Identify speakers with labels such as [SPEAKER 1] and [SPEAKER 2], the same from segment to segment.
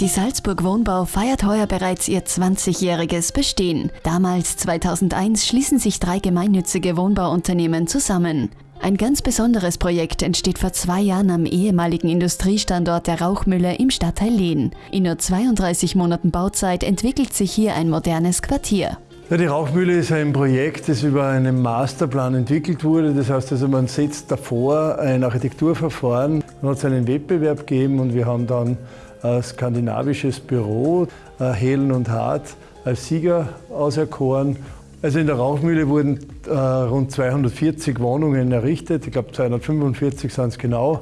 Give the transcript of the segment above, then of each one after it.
[SPEAKER 1] Die Salzburg Wohnbau feiert heuer bereits ihr 20-jähriges Bestehen. Damals, 2001, schließen sich drei gemeinnützige Wohnbauunternehmen zusammen. Ein ganz besonderes Projekt entsteht vor zwei Jahren am ehemaligen Industriestandort der Rauchmühle im Stadtteil Lehn. In nur 32 Monaten Bauzeit entwickelt sich hier ein modernes Quartier.
[SPEAKER 2] Ja, die Rauchmühle ist ein Projekt, das über einen Masterplan entwickelt wurde. Das heißt also, man setzt davor ein Architekturverfahren. Dann hat es einen Wettbewerb gegeben und wir haben dann skandinavisches Büro, Helen und Hart, als Sieger auserkoren. Also in der Rauchmühle wurden äh, rund 240 Wohnungen errichtet, ich glaube 245 sind es genau.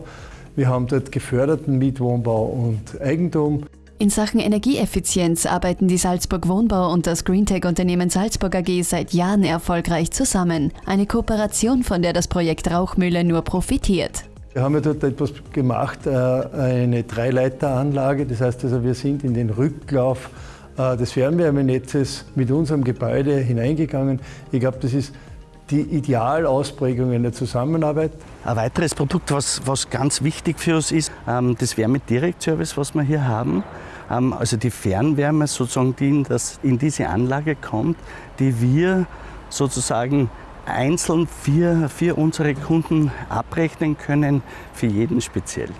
[SPEAKER 2] Wir haben dort geförderten Mietwohnbau und Eigentum.
[SPEAKER 1] In Sachen Energieeffizienz arbeiten die Salzburg Wohnbau und das Greentech-Unternehmen Salzburg AG seit Jahren erfolgreich zusammen. Eine Kooperation, von der das Projekt Rauchmühle nur profitiert.
[SPEAKER 2] Wir haben ja dort etwas gemacht, äh, eine Dreileiteranlage. Das heißt also, wir sind in den Rücklauf äh, des Fernwärmenetzes mit unserem Gebäude hineingegangen. Ich glaube, das ist die Idealausprägung in der Zusammenarbeit.
[SPEAKER 3] Ein weiteres Produkt, was, was ganz wichtig für uns ist, ähm, das Wärmedirektservice, was wir hier haben. Ähm, also die Fernwärme, sozusagen, die in, das, in diese Anlage kommt, die wir sozusagen einzeln für, für unsere Kunden abrechnen können, für jeden speziell.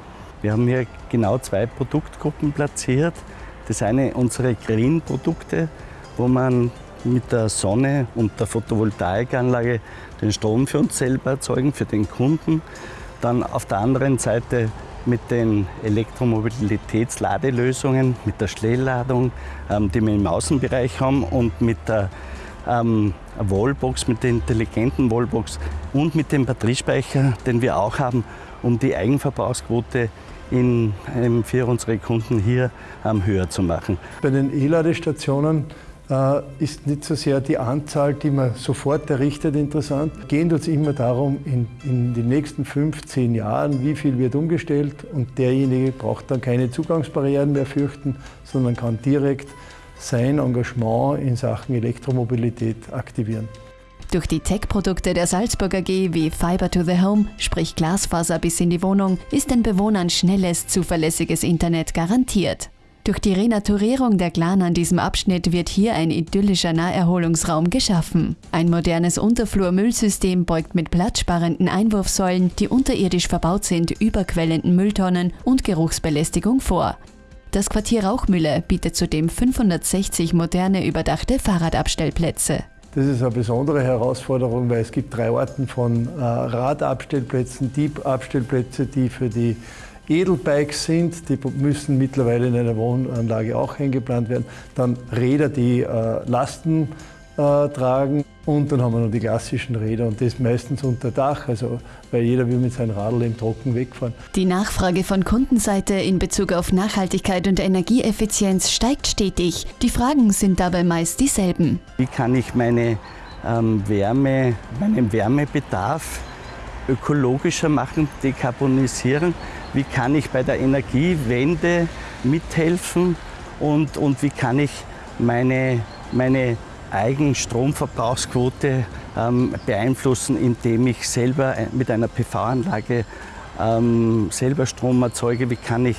[SPEAKER 3] Wir haben hier genau zwei Produktgruppen platziert. Das eine unsere Green-Produkte, wo man mit der Sonne und der Photovoltaikanlage den Strom für uns selber erzeugen, für den Kunden. Dann auf der anderen Seite mit den Elektromobilitätsladelösungen, mit der Schnellladung, ähm, die wir im Außenbereich haben und mit der ähm, Wallbox, mit der intelligenten Wallbox und mit dem Batteriespeicher, den wir auch haben, um die Eigenverbrauchsquote in, ähm, für unsere Kunden hier ähm, höher zu machen.
[SPEAKER 2] Bei den E-Ladestationen äh, ist nicht so sehr die Anzahl, die man sofort errichtet, interessant. Gehen uns immer darum, in, in den nächsten fünf, zehn Jahren, wie viel wird umgestellt und derjenige braucht dann keine Zugangsbarrieren mehr fürchten, sondern kann direkt sein Engagement in Sachen Elektromobilität aktivieren.
[SPEAKER 1] Durch die Tech-Produkte der Salzburger AG wie Fiber to the Home, sprich Glasfaser bis in die Wohnung, ist den Bewohnern schnelles, zuverlässiges Internet garantiert. Durch die Renaturierung der Glan an diesem Abschnitt wird hier ein idyllischer Naherholungsraum geschaffen. Ein modernes Unterflurmüllsystem beugt mit platzsparenden Einwurfsäulen, die unterirdisch verbaut sind, überquellenden Mülltonnen und Geruchsbelästigung vor. Das Quartier Rauchmühle bietet zudem 560 moderne überdachte Fahrradabstellplätze.
[SPEAKER 2] Das ist eine besondere Herausforderung, weil es gibt drei Arten von äh, Radabstellplätzen, Diebabstellplätze, die für die Edelbikes sind, die müssen mittlerweile in einer Wohnanlage auch eingeplant werden. Dann Räder, die äh, Lasten äh, tragen. Und dann haben wir noch die klassischen Räder und das meistens unter Dach, also weil jeder will mit seinem Radl im Trocken wegfahren.
[SPEAKER 1] Die Nachfrage von Kundenseite in Bezug auf Nachhaltigkeit und Energieeffizienz steigt stetig. Die Fragen sind dabei meist dieselben.
[SPEAKER 3] Wie kann ich meine ähm, Wärme, meinen Wärmebedarf ökologischer machen, dekarbonisieren? Wie kann ich bei der Energiewende mithelfen? Und, und wie kann ich meine, meine Eigenstromverbrauchsquote ähm, beeinflussen, indem ich selber äh, mit einer PV-Anlage ähm, selber Strom erzeuge. Wie kann ich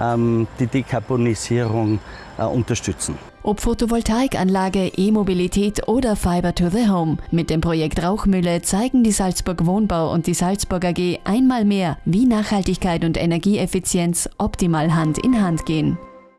[SPEAKER 3] ähm, die Dekarbonisierung äh, unterstützen?
[SPEAKER 1] Ob Photovoltaikanlage, E-Mobilität oder Fiber to the Home. Mit dem Projekt Rauchmühle zeigen die Salzburg Wohnbau und die Salzburg AG einmal mehr, wie Nachhaltigkeit und Energieeffizienz optimal Hand in Hand gehen.